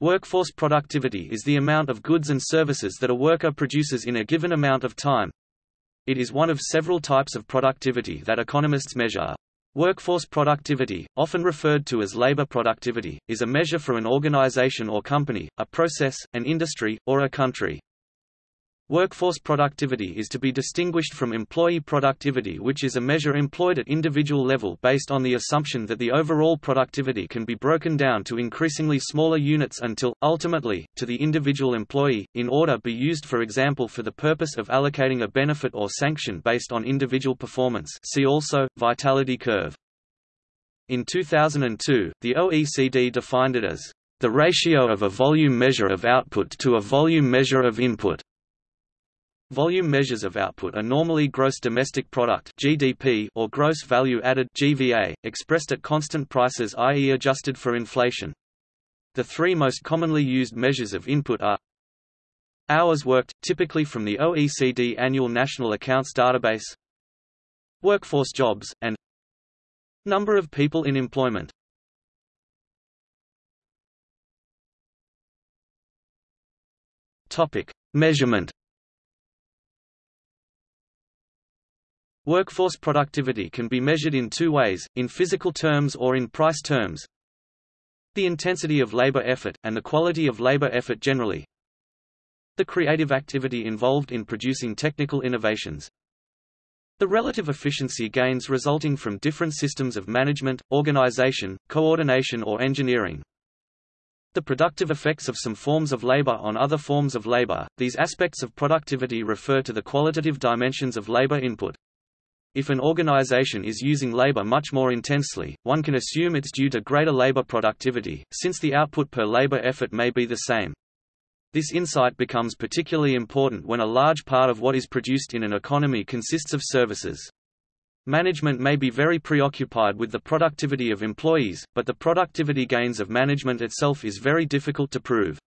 Workforce productivity is the amount of goods and services that a worker produces in a given amount of time. It is one of several types of productivity that economists measure. Workforce productivity, often referred to as labor productivity, is a measure for an organization or company, a process, an industry, or a country. Workforce productivity is to be distinguished from employee productivity which is a measure employed at individual level based on the assumption that the overall productivity can be broken down to increasingly smaller units until, ultimately, to the individual employee, in order be used for example for the purpose of allocating a benefit or sanction based on individual performance see also, vitality curve. In 2002, the OECD defined it as the ratio of a volume measure of output to a volume measure of input. Volume measures of output are normally gross domestic product (GDP) or gross value added (GVA), expressed at constant prices i.e. adjusted for inflation. The three most commonly used measures of input are hours worked, typically from the OECD Annual National Accounts Database, workforce jobs, and number of people in employment. Topic: Measurement Workforce productivity can be measured in two ways, in physical terms or in price terms. The intensity of labor effort, and the quality of labor effort generally. The creative activity involved in producing technical innovations. The relative efficiency gains resulting from different systems of management, organization, coordination or engineering. The productive effects of some forms of labor on other forms of labor. These aspects of productivity refer to the qualitative dimensions of labor input. If an organization is using labor much more intensely, one can assume it's due to greater labor productivity, since the output per labor effort may be the same. This insight becomes particularly important when a large part of what is produced in an economy consists of services. Management may be very preoccupied with the productivity of employees, but the productivity gains of management itself is very difficult to prove.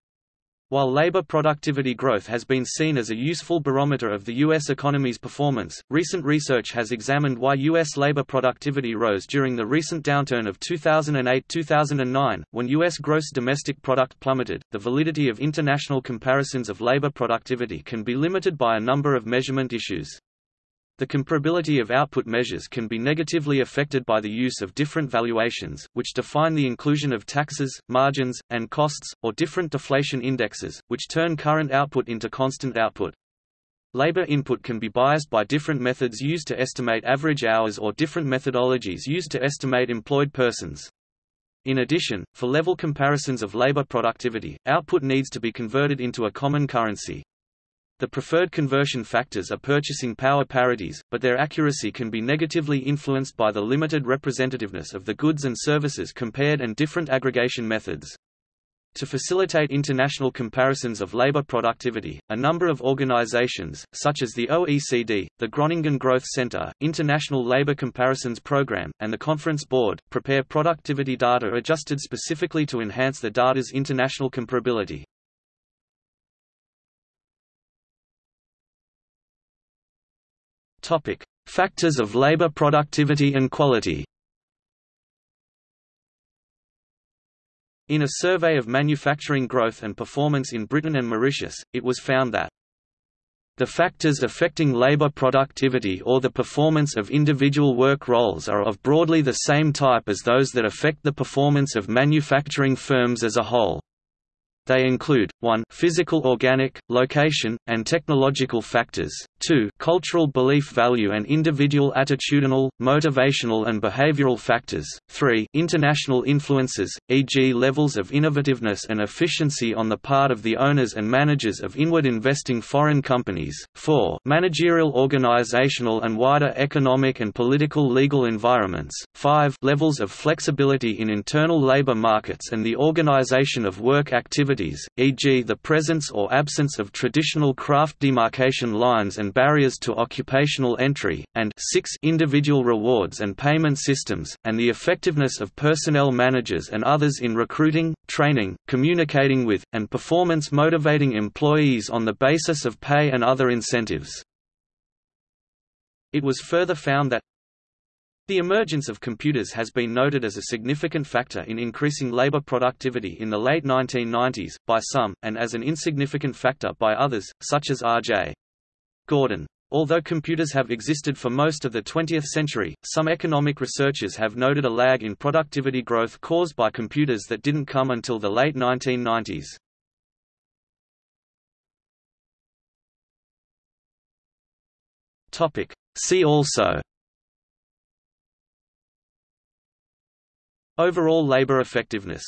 While labor productivity growth has been seen as a useful barometer of the U.S. economy's performance, recent research has examined why U.S. labor productivity rose during the recent downturn of 2008-2009, when U.S. gross domestic product plummeted. The validity of international comparisons of labor productivity can be limited by a number of measurement issues. The comparability of output measures can be negatively affected by the use of different valuations, which define the inclusion of taxes, margins, and costs, or different deflation indexes, which turn current output into constant output. Labor input can be biased by different methods used to estimate average hours or different methodologies used to estimate employed persons. In addition, for level comparisons of labor productivity, output needs to be converted into a common currency. The preferred conversion factors are purchasing power parities, but their accuracy can be negatively influenced by the limited representativeness of the goods and services compared and different aggregation methods. To facilitate international comparisons of labor productivity, a number of organizations, such as the OECD, the Groningen Growth Center, International Labor Comparisons Program, and the Conference Board, prepare productivity data adjusted specifically to enhance the data's international comparability. Topic: Factors of labor productivity and quality. In a survey of manufacturing growth and performance in Britain and Mauritius, it was found that the factors affecting labor productivity or the performance of individual work roles are of broadly the same type as those that affect the performance of manufacturing firms as a whole. They include, 1 physical organic, location, and technological factors, 2 cultural belief value and individual attitudinal, motivational and behavioral factors, 3 international influences, e.g. levels of innovativeness and efficiency on the part of the owners and managers of inward investing foreign companies, 4 managerial organizational and wider economic and political legal environments, 5 levels of flexibility in internal labor markets and the organization of work activities, e.g. the presence or absence of traditional craft demarcation lines and barriers to occupational entry, and 6 individual rewards and payment systems, and the effectiveness of personnel managers and others in recruiting, training, communicating with, and performance motivating employees on the basis of pay and other incentives. It was further found that The emergence of computers has been noted as a significant factor in increasing labor productivity in the late 1990s, by some, and as an insignificant factor by others, such as R.J. Gordon. Although computers have existed for most of the 20th century, some economic researchers have noted a lag in productivity growth caused by computers that didn't come until the late 1990s. Topic. See also Overall labor effectiveness